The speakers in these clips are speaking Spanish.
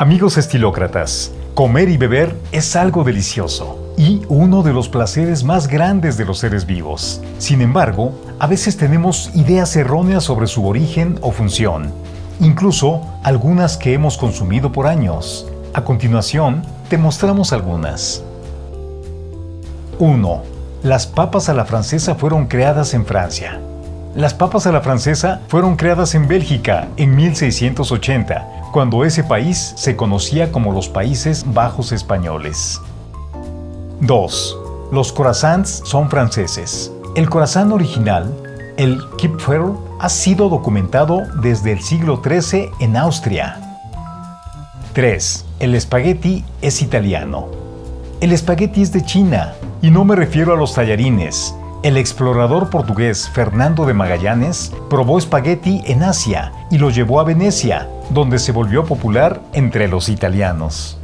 Amigos estilócratas, comer y beber es algo delicioso y uno de los placeres más grandes de los seres vivos. Sin embargo, a veces tenemos ideas erróneas sobre su origen o función, incluso algunas que hemos consumido por años. A continuación, te mostramos algunas. 1. Las papas a la francesa fueron creadas en Francia. Las papas a la francesa fueron creadas en Bélgica en 1680 cuando ese país se conocía como los Países Bajos Españoles. 2. Los croissants son franceses. El croissant original, el Kipferl, ha sido documentado desde el siglo XIII en Austria. 3. El espagueti es italiano. El espagueti es de China, y no me refiero a los tallarines, el explorador portugués Fernando de Magallanes probó espagueti en Asia y lo llevó a Venecia, donde se volvió popular entre los italianos.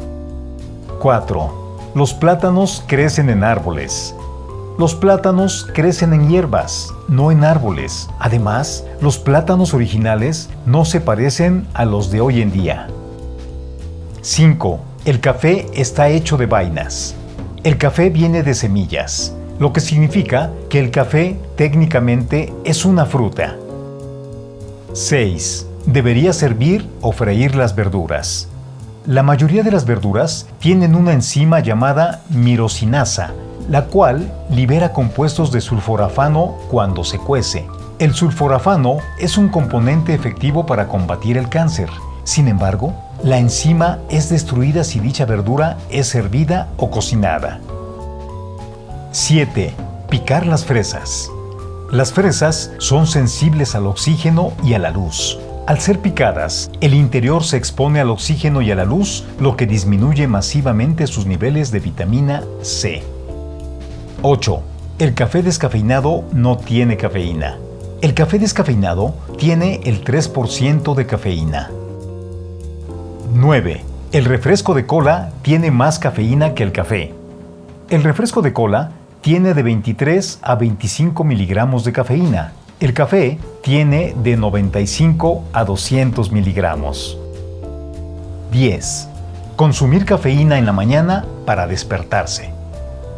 4. Los plátanos crecen en árboles. Los plátanos crecen en hierbas, no en árboles. Además, los plátanos originales no se parecen a los de hoy en día. 5. El café está hecho de vainas. El café viene de semillas lo que significa que el café técnicamente es una fruta. 6. Debería servir o freír las verduras. La mayoría de las verduras tienen una enzima llamada mirosinasa, la cual libera compuestos de sulforafano cuando se cuece. El sulforafano es un componente efectivo para combatir el cáncer. Sin embargo, la enzima es destruida si dicha verdura es hervida o cocinada. 7. Picar las fresas. Las fresas son sensibles al oxígeno y a la luz. Al ser picadas, el interior se expone al oxígeno y a la luz, lo que disminuye masivamente sus niveles de vitamina C. 8. El café descafeinado no tiene cafeína. El café descafeinado tiene el 3% de cafeína. 9. El refresco de cola tiene más cafeína que el café. El refresco de cola tiene de 23 a 25 miligramos de cafeína. El café tiene de 95 a 200 miligramos. 10. Consumir cafeína en la mañana para despertarse.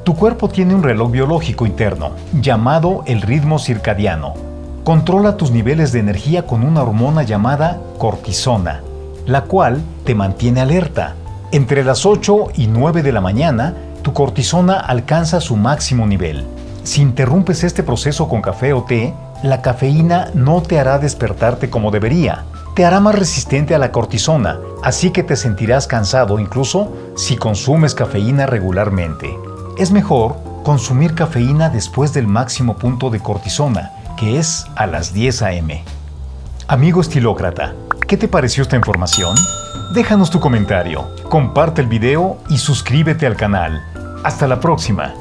Tu cuerpo tiene un reloj biológico interno, llamado el ritmo circadiano. Controla tus niveles de energía con una hormona llamada cortisona, la cual te mantiene alerta. Entre las 8 y 9 de la mañana, tu cortisona alcanza su máximo nivel. Si interrumpes este proceso con café o té, la cafeína no te hará despertarte como debería. Te hará más resistente a la cortisona, así que te sentirás cansado incluso si consumes cafeína regularmente. Es mejor consumir cafeína después del máximo punto de cortisona, que es a las 10 a.m. Amigo estilócrata, ¿qué te pareció esta información? Déjanos tu comentario, comparte el video y suscríbete al canal. Hasta la próxima.